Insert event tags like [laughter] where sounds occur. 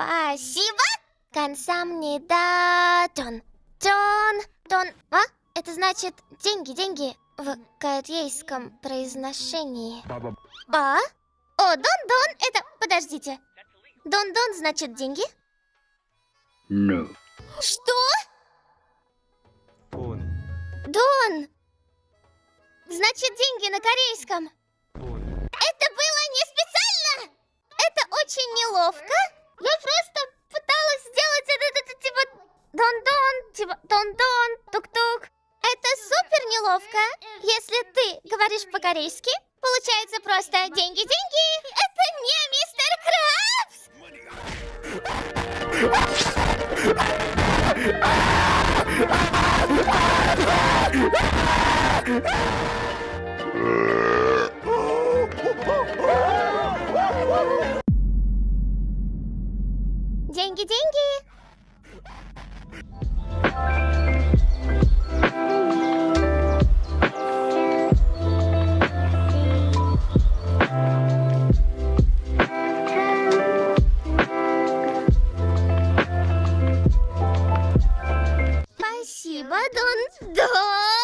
Спасибо. Консам не датон. Тон. Тон. А? Это значит деньги, деньги в корейском произношении. А? О, дон-дон, это... Подождите. Дон-дон значит деньги? No. Что? 돈, Дон. Значит деньги на корейском. 돈. Это было не специально! Это очень неловко. Я просто пыталась сделать это, это, это, типа дон-дон, типа дон-дон, тук-тук. Это супер неловко. Если ты говоришь по-корейски, получается просто деньги-деньги. Это не мистер Крабс! [laughs] Деньги-деньги! Спасибо, Дон. Дон!